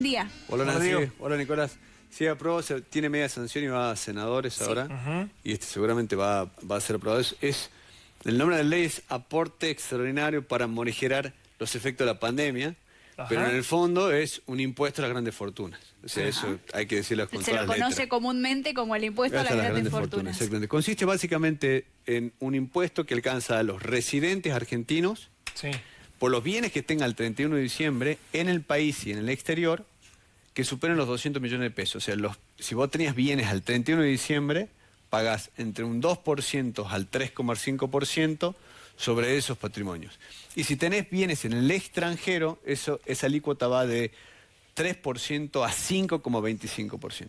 día. Hola, Hola, Nancy. Hola, Nicolás. Sí, aprobó, tiene media sanción y va a senadores ahora. Y este seguramente va, va a ser aprobado. Es, es- el nombre de la ley es aporte extraordinario para morigerar los efectos de la pandemia. Ajá. Pero en el fondo es un impuesto a las grandes fortunas. O sea, eso hay que decirlo con Se todas lo las conoce letras. comúnmente como el impuesto a las Hasta grandes, fortunas. exactamente. Consiste básicamente en un impuesto que alcanza a los residentes argentinos Sí. Por los bienes que tenga el 31 de diciembre en el país y en el exterior que superen los 200 millones de pesos. O sea, los, si vos tenías bienes al 31 de diciembre, pagás entre un 2% al 3,5% sobre esos patrimonios. Y si tenés bienes en el extranjero, eso, esa alícuota va de 3% a 5,25%.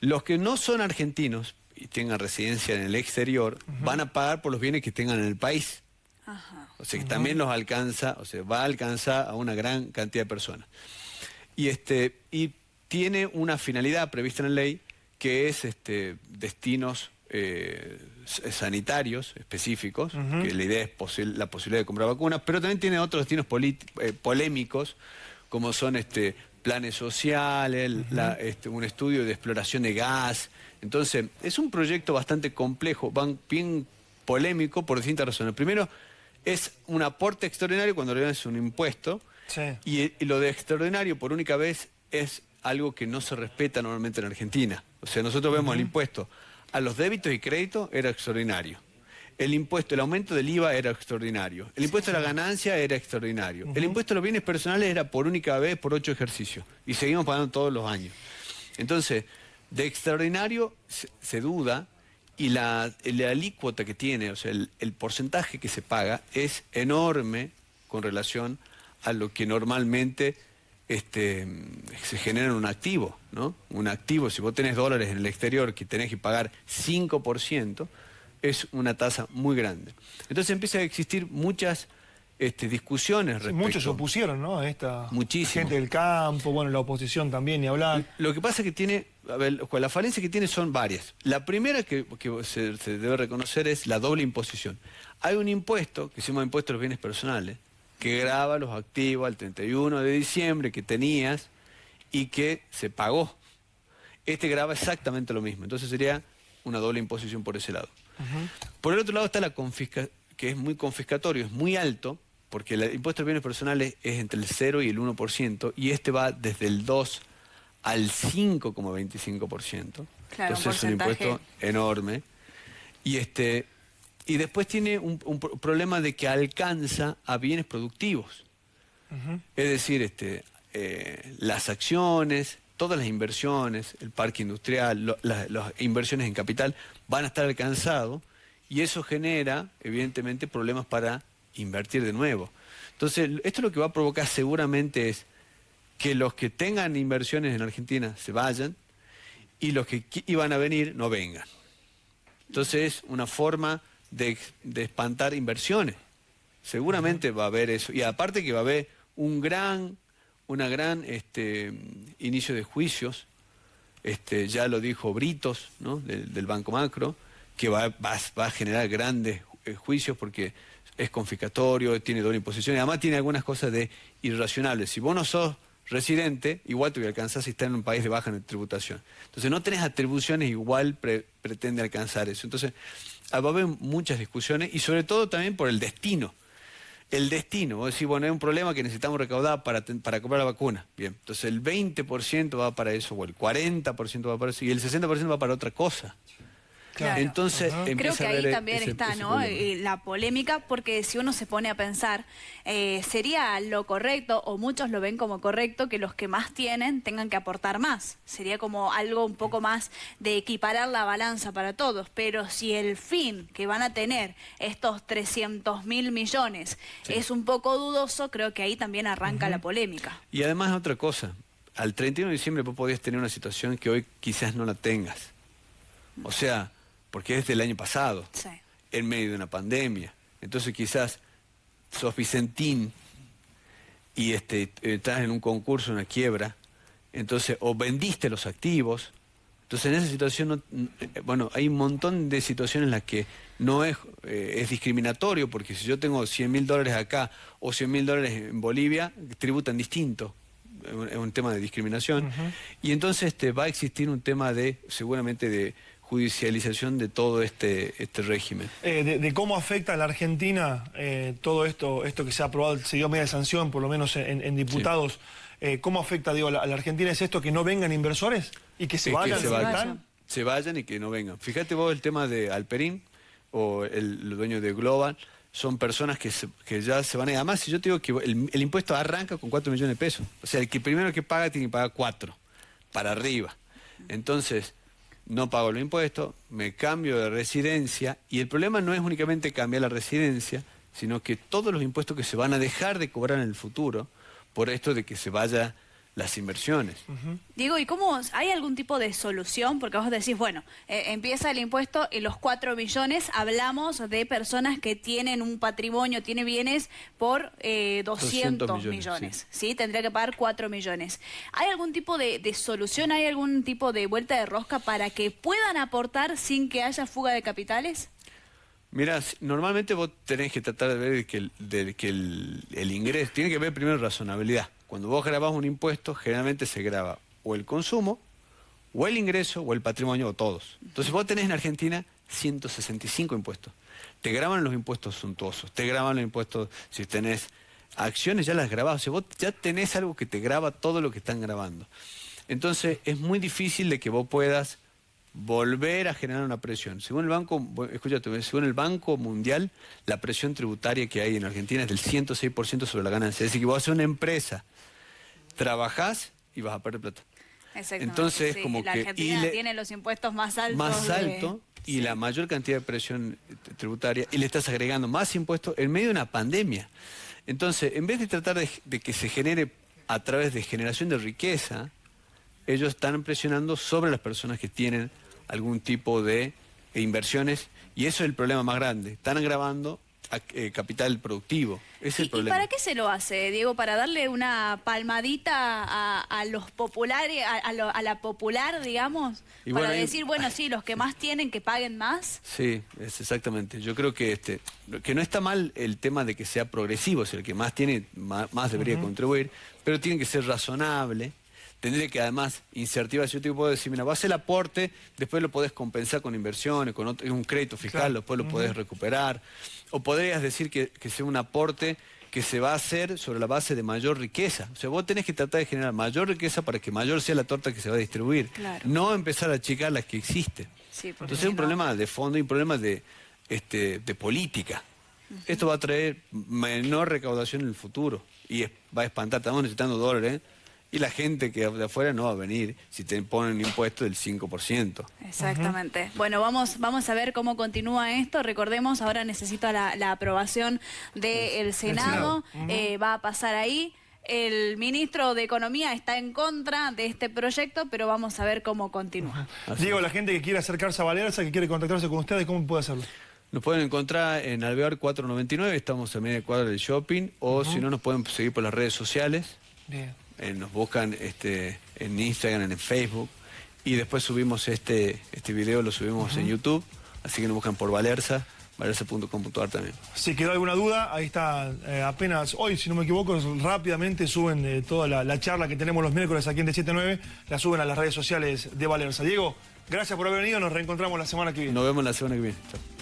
Los que no son argentinos y tengan residencia en el exterior, van a pagar por los bienes que tengan en el país. Ajá. O sea, que también los alcanza, o sea, va a alcanzar a una gran cantidad de personas. Y este y tiene una finalidad prevista en la ley que es este destinos eh, sanitarios específicos, que la idea es posi- la posibilidad de comprar vacunas, pero también tiene otros destinos eh, polémicos, como son este planes sociales, la- este, un estudio de exploración de gas. Entonces, es un proyecto bastante complejo, van bien polémico por distintas razones. Primero, es un aporte extraordinario cuando le es un impuesto. Sí. Y, y lo de extraordinario por única vez es algo que no se respeta normalmente en Argentina. O sea, nosotros vemos el impuesto a los débitos y créditos era extraordinario. El impuesto, el aumento del IVA era extraordinario. El impuesto a la ganancia era extraordinario. El impuesto a los bienes personales era por única vez por ocho ejercicios. Y seguimos pagando todos los años. Entonces, de extraordinario se, se duda y la, la alícuota que tiene, o sea, el, porcentaje que se paga es enorme con relación a lo que normalmente este, se genera en un activo, ¿no? Un activo, si vos tenés dólares en el exterior que tenés que pagar 5%, es una tasa muy grande. Entonces empieza a existir muchas este, discusiones respecto. muchos se opusieron, ¿no? A esta Muchísimo. gente del campo, bueno, la oposición también, ni hablar. Lo que pasa es que tiene, a ver, Juan, las falencias que tiene son varias. La primera que, que se, se debe reconocer es la doble imposición. Hay un impuesto, que se llama impuesto a los bienes personales, que grava los activos al 31 de diciembre que tenías y que se pagó. Este grava exactamente lo mismo. Entonces sería una doble imposición por ese lado. Por el otro lado está la confisca, que es muy confiscatorio, es muy alto, porque el impuesto a los bienes personales es entre el 0 y el 1%, y este va desde el 2 al 5,25%. Claro, un Entonces es un impuesto enorme. Y, este, y después tiene un, un pro- problema de que alcanza a bienes productivos. Es decir, este, eh, las acciones, todas las inversiones, el parque industrial, lo- la- las inversiones en capital van a estar alcanzados y eso genera, evidentemente, problemas para invertir de nuevo. Entonces, esto lo que va a provocar seguramente es que los que tengan inversiones en Argentina se vayan y los que iban a venir no vengan. Entonces es una forma de, de espantar inversiones. Seguramente va a haber eso. Y aparte que va a haber un gran, una gran este, inicio de juicios, este, ya lo dijo Britos, ¿no? del, del Banco Macro, que va, va- va a generar grandes eh, juicios porque es confiscatorio, tiene doble imposición y además tiene algunas cosas de irracionales. Si vos no sos residente, igual te voy a alcanzar si estás en un país de baja tributación. Entonces no tenés atribuciones, igual pre- pretende alcanzar eso. Entonces ah, va a haber muchas discusiones y sobre todo también por el destino. El destino, vos decís, bueno, hay un problema que necesitamos recaudar para, para comprar la vacuna. Bien, entonces el 20% va para eso, o el 40% va para eso, y el 60% va para otra cosa. Claro. Entonces, Ajá. Creo empieza que a ahí haber también ese- está, ese ¿no? problema. Eh, La polémica, porque si uno se pone a pensar, eh, sería lo correcto, o muchos lo ven como correcto, que los que más tienen tengan que aportar más. Sería como algo un poco más de equiparar la balanza para todos. Pero si el fin que van a tener estos 300 mil millones es un poco dudoso, creo que ahí también arranca la polémica. Y además otra cosa, al 31 de diciembre vos podías tener una situación que hoy quizás no la tengas. O sea, porque es del año pasado, Sí. en medio de una pandemia. Entonces quizás sos Vicentín y este, estás en un concurso, una quiebra, entonces o vendiste los activos, entonces en esa situación, no- eh, bueno, hay un montón de situaciones en las que no es, eh, es discriminatorio, porque si yo tengo 100 mil dólares acá o 100 mil dólares en Bolivia, tributan distinto. es un, es un tema de discriminación. Y entonces este, va a existir un tema de, seguramente, de judicialización de todo este, este régimen. Eh, de, de cómo afecta a la Argentina eh, todo esto, esto que se ha aprobado, se dio media sanción, por lo menos en, en diputados. Eh, ¿Cómo afecta, digo, a la, a la Argentina? ¿Es esto que no vengan inversores y que se Es que vayan? se vayan. Se vayan y que no vengan. Fíjate vos el tema de Alperín o el, el dueño de Global, son personas que, se- que ya se van a ir. Además, si yo te digo que el, el impuesto arranca con 4 millones de pesos. O sea, el que primero que paga tiene que pagar 4, para arriba. Entonces, no pago los impuestos, me cambio de residencia y el problema no es únicamente cambiar la residencia, sino que todos los impuestos que se van a dejar de cobrar en el futuro por esto de que se vayan las inversiones. Diego, ¿y cómo hay algún tipo de solución? Porque vos decís, bueno, eh, empieza el impuesto y los 4 millones, hablamos de personas que tienen un patrimonio, tiene bienes por eh, 200, 200 millones, millones, sí. Tendría que pagar 4 millones. ¿Hay algún tipo de, de solución, hay algún tipo de vuelta de rosca para que puedan aportar sin que haya fuga de capitales? Mira, normalmente vos tenés que tratar de ver que el, de que el, el ingreso, tiene que ver primero razonabilidad. Cuando vos grabás un impuesto, generalmente se graba o el consumo, o el ingreso, o el patrimonio, o todos. Entonces vos tenés en Argentina 165 impuestos. Te graban los impuestos suntuosos, te graban los impuestos, si tenés acciones ya las grabás, o sea, vos ya tenés algo que te graba todo lo que están grabando. Entonces es muy difícil de que vos puedas volver a generar una presión. Según el Banco, escúchate, según el Banco Mundial, la presión tributaria que hay en Argentina es del 106% sobre la ganancia. Es decir, que vos haces una empresa, trabajás y vas a perder plata. Exactamente, Entonces, sí, como la que- Argentina le- tiene los impuestos más altos. Más de- alto y sí. la mayor cantidad de presión eh, tributaria y le estás agregando más impuestos en medio de una pandemia. Entonces, en vez de tratar de, de que se genere a través de generación de riqueza, ellos están presionando sobre las personas que tienen algún tipo de inversiones y eso es el problema más grande. Están agravando a- eh, capital productivo. Es ¿Y, el y problema. para qué se lo hace, Diego? ¿Para darle una palmadita a, a los populares, a, a lo- a la popular, digamos? Y para bueno, decir, bueno, sí, los que más tienen que paguen más. Sí, es exactamente. Yo creo que este que no está mal el tema de que sea progresivo, o sea, el que más tiene, más, más debería contribuir, pero tiene que ser razonable. Tendría que además incentivar, si yo te puedo decir, mira, vas el aporte, después lo podés compensar con inversiones, con otro- un crédito fiscal, Claro. después lo podés recuperar. O podrías decir que, que sea un aporte que se va a hacer sobre la base de mayor riqueza. O sea, vos tenés que tratar de generar mayor riqueza para que mayor sea la torta que se va a distribuir. Claro. No empezar a achicar las que existen. Sí, Entonces es un no- problema de fondo y un problema de, este, de política. Esto va a traer menor recaudación en el futuro y es- va a espantar, estamos necesitando dólares y la gente que de afuera no va a venir si te ponen un impuesto del 5%. Exactamente. Bueno, vamos, vamos a ver cómo continúa esto. Recordemos, ahora necesita la, la aprobación del Senado. Senado. Eh, va a pasar ahí. El ministro de Economía está en contra de este proyecto, pero vamos a ver cómo continúa. Diego, la gente que quiere acercarse a Valerza, que quiere contactarse con ustedes, ¿cómo puede hacerlo? Nos pueden encontrar en Alvear 499, estamos a media cuadra del shopping, o si no nos pueden seguir por las redes sociales. Bien. Eh, nos buscan este, en Instagram, en Facebook, y después subimos este, este video, lo subimos en YouTube, así que nos buscan por Valerza, valerza.com.ar también. Si quedó alguna duda, ahí está eh, apenas hoy, si no me equivoco, rápidamente suben eh, toda la, la charla que tenemos los miércoles aquí en D79, la suben a las redes sociales de Valerza. Diego, gracias por haber venido, nos reencontramos la semana que viene. Nos vemos la semana que viene. Chao.